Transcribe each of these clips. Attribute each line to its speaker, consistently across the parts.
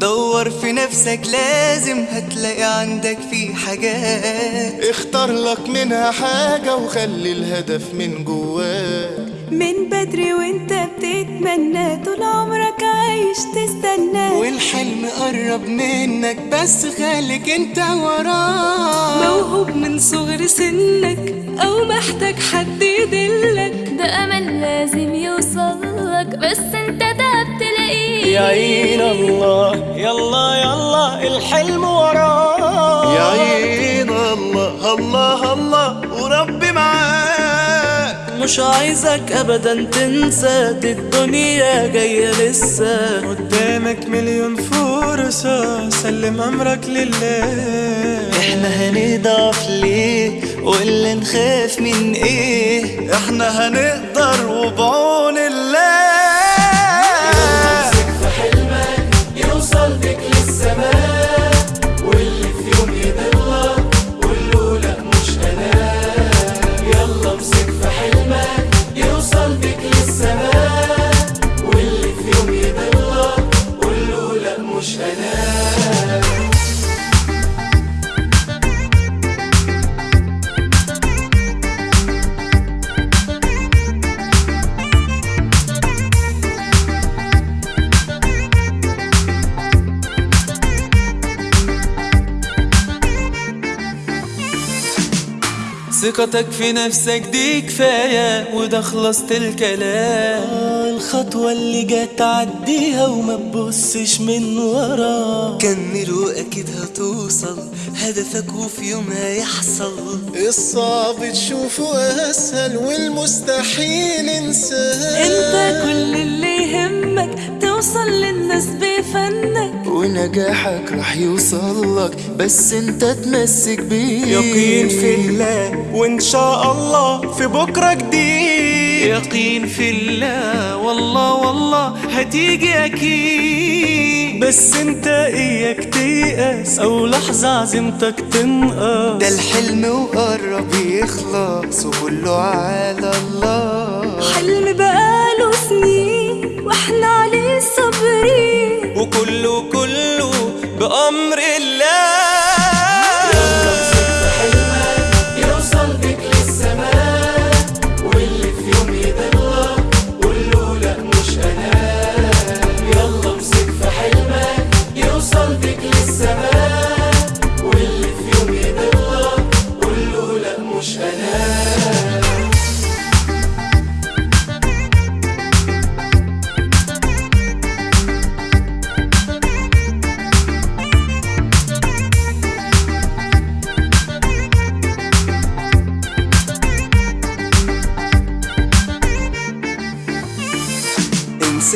Speaker 1: دور في نفسك لازم هتلاقي عندك في حاجات.
Speaker 2: اختار لك منها حاجة وخلي الهدف من جواك.
Speaker 3: من بدري وانت بتتمنى طول عمرك عايش تستنى.
Speaker 1: والحلم قرب منك بس خليك انت وراه
Speaker 3: موهوب من صغر سنك أو محتاج حد
Speaker 4: عين الله. يلا يلا الحلم وراه
Speaker 2: يا عين الله الله الله وربي معاك.
Speaker 4: مش عايزك ابدا تنسى دي الدنيا جاية لسه.
Speaker 5: قدامك مليون فرصة سلم أمرك لله.
Speaker 1: إحنا هنضعف ليه؟ واللي نخاف من إيه؟
Speaker 2: إحنا هنقدر وبعون
Speaker 1: ثقتك في نفسك دي كفاية وده خلصت الكلام
Speaker 4: آه، الخطوة اللي جت عديها وما تبصش من ورا.
Speaker 1: كمل واكيد هتوصل هدفك وفي يوم هيحصل.
Speaker 2: الصعب تشوفه أسهل والمستحيل انساه
Speaker 3: انت كل اللي يهمك توصل للناس بفنك.
Speaker 2: ونجاحك راح يوصلك بس انت تمسك بيه.
Speaker 5: يقين في وإن شاء الله في بكرة جديد.
Speaker 1: يقين في الله والله والله هتيجي أكيد.
Speaker 5: بس انت إياك تيأس أو لحظة عزيمتك تنقص.
Speaker 1: ده الحلم وقرب يخلص وكله على الله.
Speaker 3: حلم بقاله سنين وإحنا عليه صابرين
Speaker 1: وكله كله بأمر الله.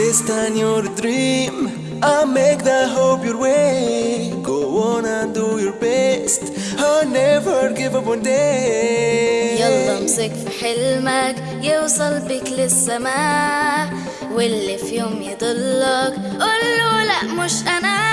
Speaker 1: Insist on your dream I'll make the hope your way Go on and do your best I'll never give up one day
Speaker 6: يلا امسك في حلمك يوصل بك للسماء واللي في يوم يضلك قوله لا مش
Speaker 2: أنا